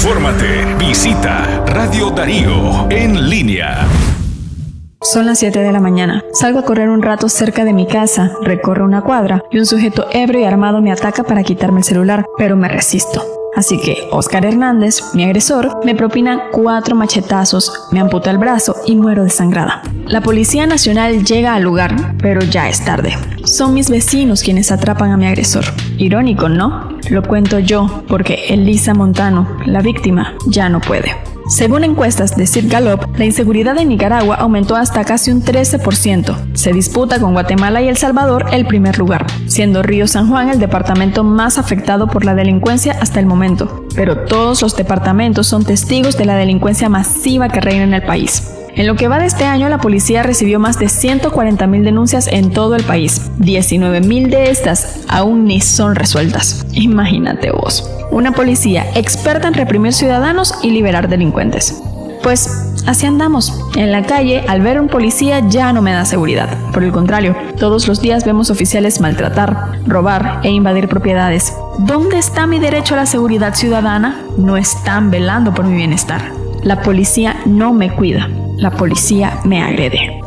Infórmate. Visita Radio Darío en línea. Son las 7 de la mañana. Salgo a correr un rato cerca de mi casa, recorro una cuadra y un sujeto ebrio y armado me ataca para quitarme el celular, pero me resisto. Así que Oscar Hernández, mi agresor, me propina cuatro machetazos, me amputa el brazo y muero desangrada. La Policía Nacional llega al lugar, pero ya es tarde. Son mis vecinos quienes atrapan a mi agresor. Irónico, ¿no? Lo cuento yo, porque Elisa Montano, la víctima, ya no puede. Según encuestas de Sid Gallup, la inseguridad en Nicaragua aumentó hasta casi un 13%. Se disputa con Guatemala y El Salvador el primer lugar, siendo Río San Juan el departamento más afectado por la delincuencia hasta el momento. Pero todos los departamentos son testigos de la delincuencia masiva que reina en el país. En lo que va de este año, la policía recibió más de 140.000 denuncias en todo el país. 19.000 de estas aún ni son resueltas. Imagínate vos. Una policía experta en reprimir ciudadanos y liberar delincuentes. Pues así andamos. En la calle, al ver a un policía ya no me da seguridad. Por el contrario, todos los días vemos oficiales maltratar, robar e invadir propiedades. ¿Dónde está mi derecho a la seguridad ciudadana? No están velando por mi bienestar. La policía no me cuida la policía me agrede.